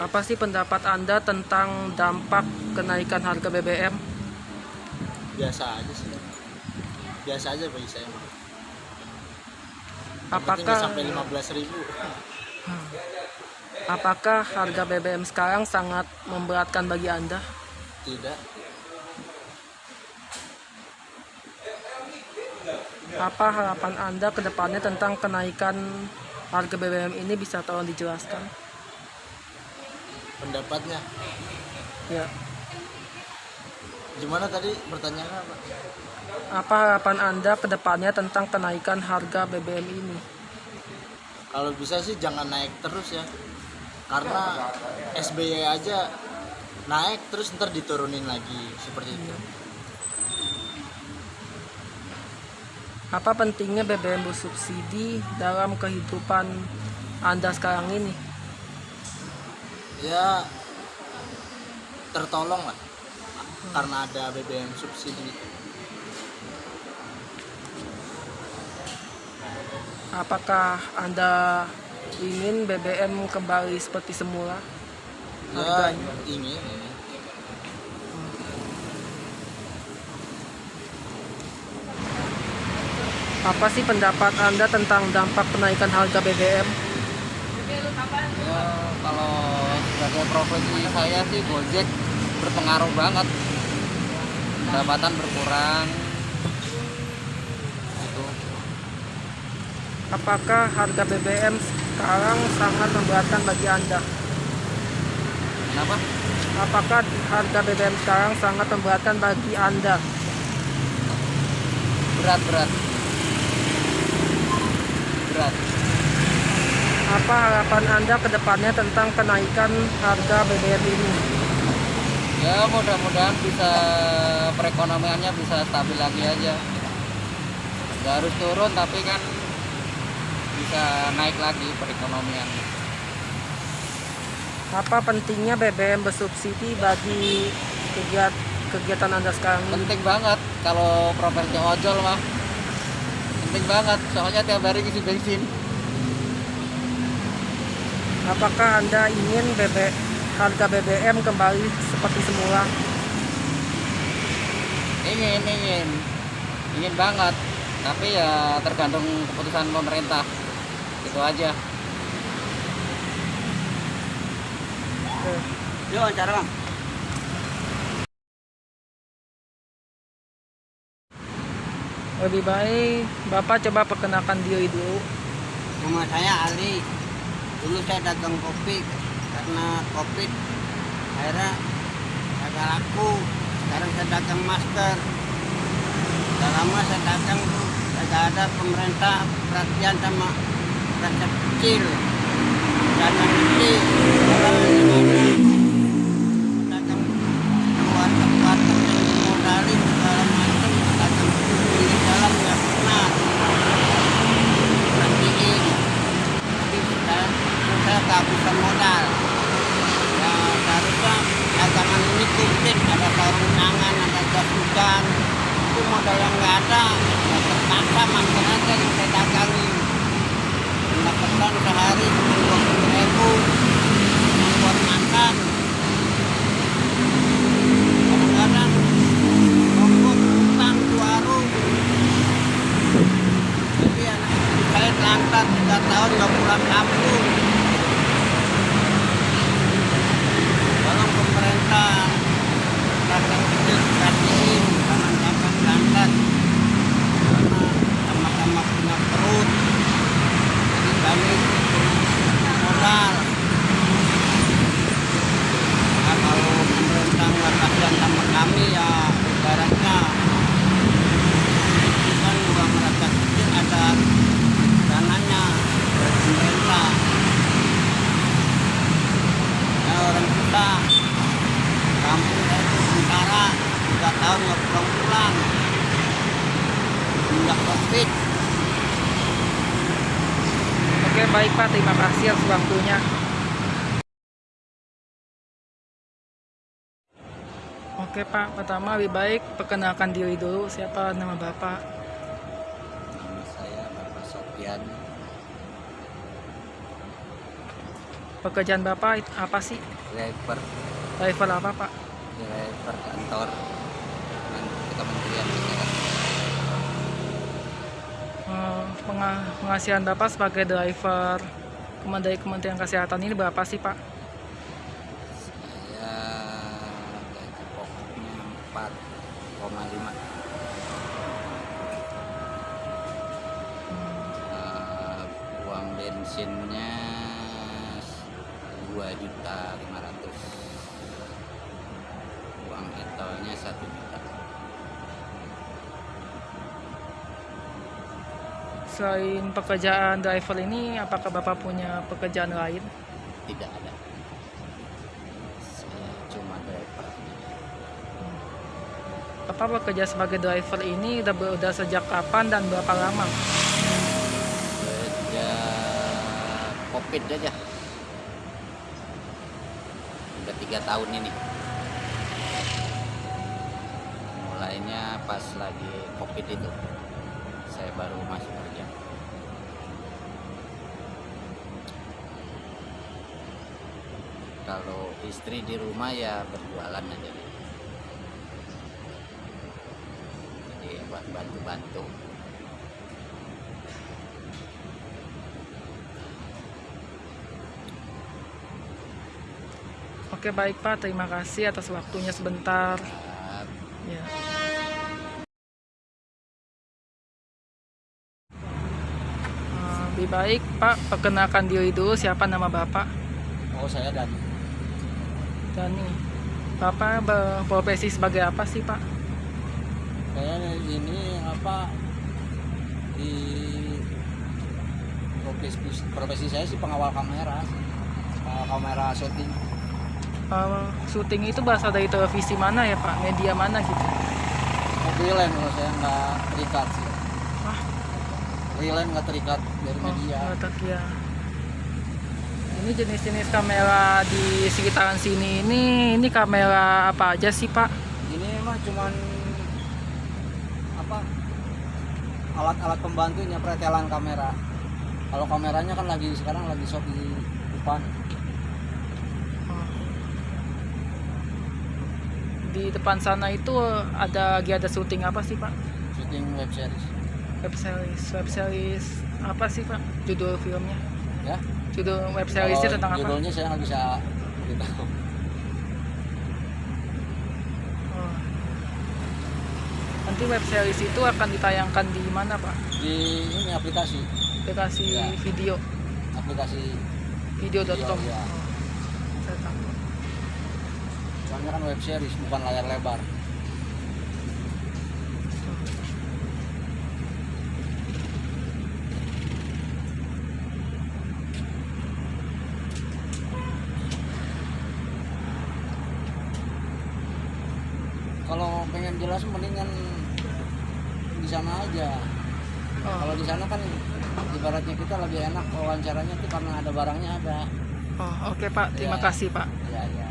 Apa sih pendapat Anda tentang dampak kenaikan harga BBM? biasa aja sih biasa aja bagi saya Apakah sampai 15 ribu apakah harga BBM sekarang sangat memberatkan bagi Anda? tidak Apa harapan Anda ke depannya tentang kenaikan harga BBM ini bisa tolong dijelaskan? Pendapatnya Ya. gimana tadi pertanyaannya apa Apa harapan Anda ke depannya tentang kenaikan harga BBM ini? kalau bisa sih jangan naik terus ya karena SBY aja naik terus ntar diturunin lagi seperti itu Apa pentingnya BBM bersubsidi dalam kehidupan Anda sekarang ini? Ya tertolong lah karena ada BBM subsidi Apakah Anda ingin BBM kembali seperti semula? ya ingin ini Apa sih pendapat Anda tentang dampak kenaikan harga BBM? Ya, kalau sebagai profesi saya sih Gojek berpengaruh banget. Pendapatan berkurang. Itu. Apakah harga BBM sekarang sangat memberatkan bagi Anda? Kenapa? Apakah harga BBM sekarang sangat memberatkan bagi Anda? Berat, berat. Berat. Apa harapan Anda ke depannya tentang kenaikan harga BBM ini? Ya, mudah-mudahan bisa perekonomiannya bisa stabil lagi aja. Nggak harus turun tapi kan bisa naik lagi perekonomian. Apa pentingnya BBM bersubsidi bagi kegiat, kegiatan Anda sekarang penting banget kalau profesi ojol mah penting banget soalnya tiap hari isi bensin Apakah Anda ingin BB, harga BBM kembali seperti semula? ingin ingin ingin banget tapi ya tergantung keputusan pemerintah itu aja Oke. yuk wawancara bang Lebih baik Bapak coba perkenalkan diri dulu. Nama saya Ali. Dulu saya dagang kopi karena covid akhirnya agak laku. Sekarang saya dagang masker. Udah lama saya dagang tuh agak ada pemerintah perhatian sama rakyat kecil. Dagang kecil. Orang yang ada dagang keluar tempat yang dimodalin segala macam dagang di dalam nggak pernah nantiin tapi saya saya kehabisan modal ya seharusnya dagangan ini komplit ada sarung tangan ada jas hujan itu modal yang nggak ada ya terpaksa makan aja yang saya dagangin pendapatan sehari cuma dua puluh ribu buat makan kadang-kadang ongkos utang di warung jadi anak istri saya lantar tiga tahun nggak pulang kampung. Tolong pemerintah dagang kecil perhatiin jangan dagang lantar karena sama-sama punya perut. Jadi kami punya modal. Nah, kalau pemerintah nggak kasihan sama kami ya ibaratnya itu kan uang rakyat kecil ada dananya dari pemerintah ya orang kita kampung saya itu sementara tiga tahun nggak pulang-pulang sejak covid. Oke baik Pak, terima kasih atas waktunya. Oke Pak, pertama lebih baik perkenalkan diri dulu. Siapa? Nama Bapak. nama saya Bapak Sofian. Pekerjaan Bapak apa sih? driver. Driver apa, Pak? driver kantor Men- Kementerian Kesehatan Eh, penga- penghasilan Bapak sebagai driver dari Kementerian Kesehatan ini berapa sih, Pak? saya gaji pokoknya 4,5 Eh, uang bensinnya 2 juta 500 uang etolnya 1 juta Selain pekerjaan driver ini, apakah Bapak punya pekerjaan lain? tidak ada. Saya cuma driver. Bapak bekerja sebagai driver ini udah, udah sejak kapan dan berapa lama? sejak covid aja udah tiga tahun ini. Mulainya pas lagi covid itu saya baru masuk kerja. Kalau istri di rumah ya berjualan aja jadi buat bantu-bantu. Oke baik Pak, terima kasih atas waktunya sebentar. Ya. Lebih baik Pak, perkenalkan diri dulu siapa nama Bapak? oh saya dan Dani. Bapak berprofesi sebagai apa sih Pak? saya ini apa di profesi, profesi saya sih pengawal kamera pengawal kamera syuting Eh, syuting itu berasal dari televisi mana ya Pak? Media mana gitu? freelance kalau saya nggak terikat sih. Freelance nggak terikat dari Oh, media otak ya. Ini jenis-jenis kamera di sekitaran sini ini ini kamera apa aja sih Pak? ini mah cuman apa alat-alat pembantunya pretelan kamera kalau kameranya kan lagi sekarang lagi shot di depan Oh. Di depan sana itu ada lagi ada syuting apa sih Pak? syuting web series Web series, web series apa sih Pak? Judul filmnya? ya Judul web seriesnya tentang apa? judulnya saya nggak bisa beritahu Oh. Nanti web series itu akan ditayangkan di mana Pak? di ini aplikasi Aplikasi Ya. video aplikasi video.com. Video, ya. Oh. Saya tahu. soalnya kan web series bukan layar lebar kalau jelas mendingan di sana aja Oh. kalau di sana kan ibaratnya kita lebih enak wawancaranya tuh karena ada barangnya ada Oh, oke Pak, terima Ya. kasih Pak. ya ya